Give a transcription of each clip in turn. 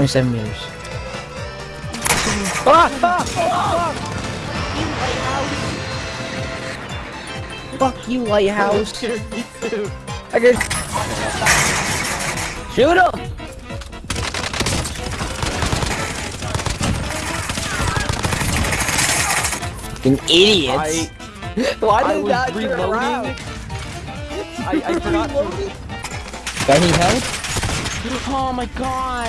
Onde está Mills? Twenty-seven years. Fuck you, lighthouse. Me too. I just shoot him. An idiot! I Why I did was that turn reloading. around? I, I forgot to. Got any help? Oh my god!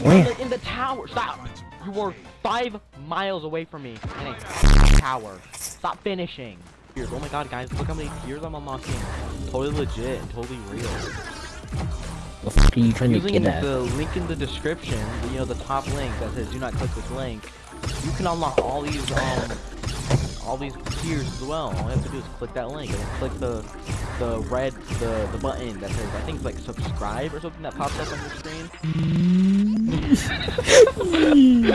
Where? In the, tower. Stop. You were five miles away from me in a tower. Stop finishing. Tears. Oh my god, guys, look how many tears I'm unlocking. Totally legit, totally real. What The fuck are you trying to get at? the link in the description, you know, the top link that says do not click this link, you can unlock all these, um, all these tiers as well. All you have to do is click that link and then click the, the red, the, the button that says, I think it's like subscribe or something that pops up on your screen.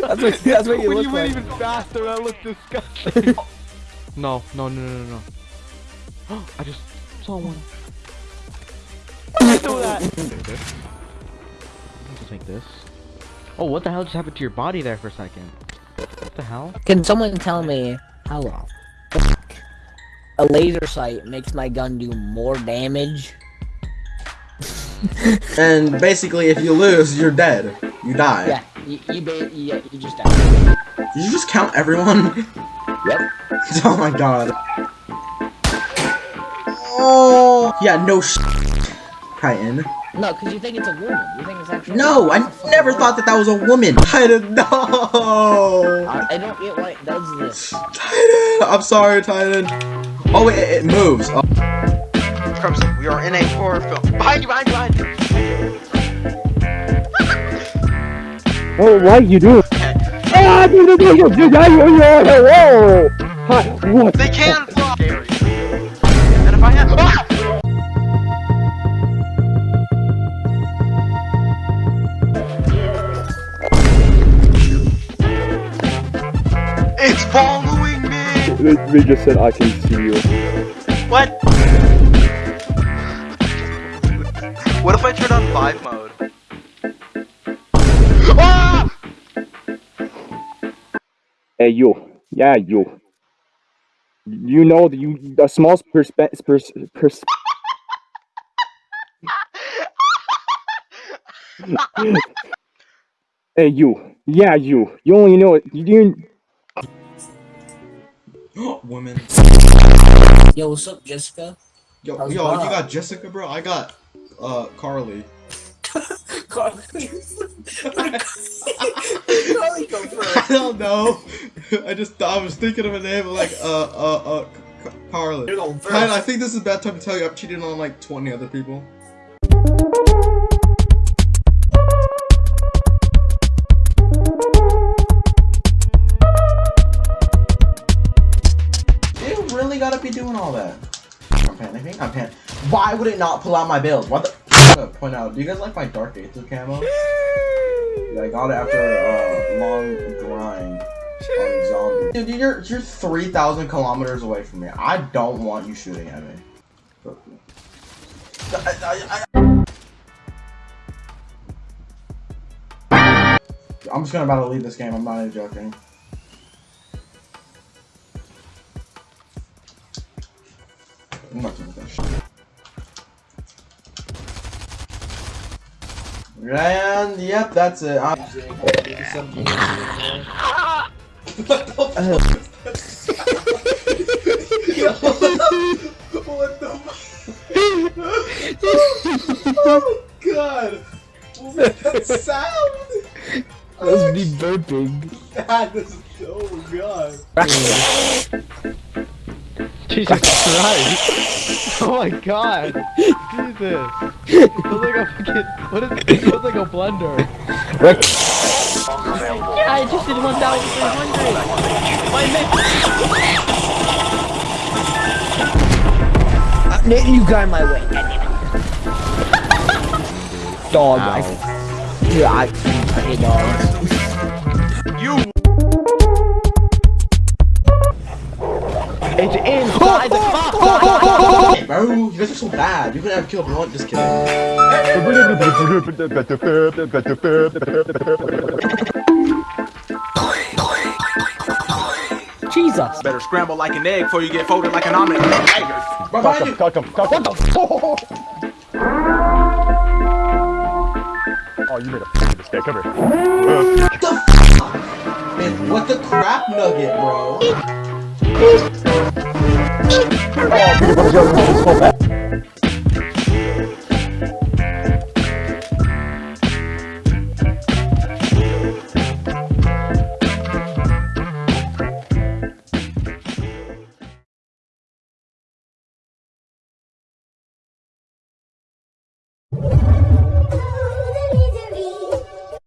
that's what, that's what you when look you like. went even faster, I looked disgusting. no, no, no, no, no, no. I just saw one. do that. Take this. Just take this. Oh, what the hell just happened to your body there for a second? What the hell? Can someone tell me how the fuck a laser sight makes my gun do more damage? And basically, if you lose, you're dead. You die. Yeah, you, you, ba- yeah, you just die. Did you just count everyone? Yep. oh my god. Oh. Yeah, no sh. Titan. No, because you think it's a woman. You think it's actually. No, I never thought that that was a woman. Titan, no. I, I don't get why it does this. Titan, I'm sorry, Titan. Oh, wait, it, it moves. Oh. Crimson, we are in a horror film. Behind you, behind you, behind you! Oh, what you do? Ah, you do you do that you whoa! Hi, what? They can fly! And if I had- Ah! Following me! They just said I can see you. What? What if I turn on 5 mode? Ah! Hey you, yeah you. You know that you a small perspe pers pers. hey you, yeah you. You only know it. You didn't. Women. Yo, what's up, Jessica? Yo, How's yo, Bob? you got Jessica, bro? I got, uh, Carly. Carly. Carly go I don't know. I just I was thinking of a name like uh uh uh Ca- Carly. You're going Kind I first. think this is a bad time to tell you I've cheated on like 20 other people. I'm pan. Why would it not pull out my build? What the? I'm gonna uh, point out. Do you guys like my Dark Aether camo? Yeah, I got it after a long grind on zombie. Dude, you're you're three thousand kilometers away from me. I don't want you shooting at me. I- I'm just gonna about to leave this game. I'm not even joking. I'm not doing that shit. And yep, that's it. I'm what the fuck? what the Oh my god! What was that sound? That's me burping. That is oh god. Jesus Christ! Oh my god! Jesus! It feels like a fucking. What is it? It feels like a blender. Rick. Yeah, I just did 1,300. My man. Uh, You got in my way. Dog. I, Ow. yeah, I, I hate dogs. Bro, you guys are so bad. You could have killed one. Just kidding. Jesus. Better scramble like an egg before you get folded like an omelet. Hey, Bro, behind you. Cock him, cock him, cock him. Oh, you made a mistake. Come here. What the f? Man, what the crap nugget, bro? Oh,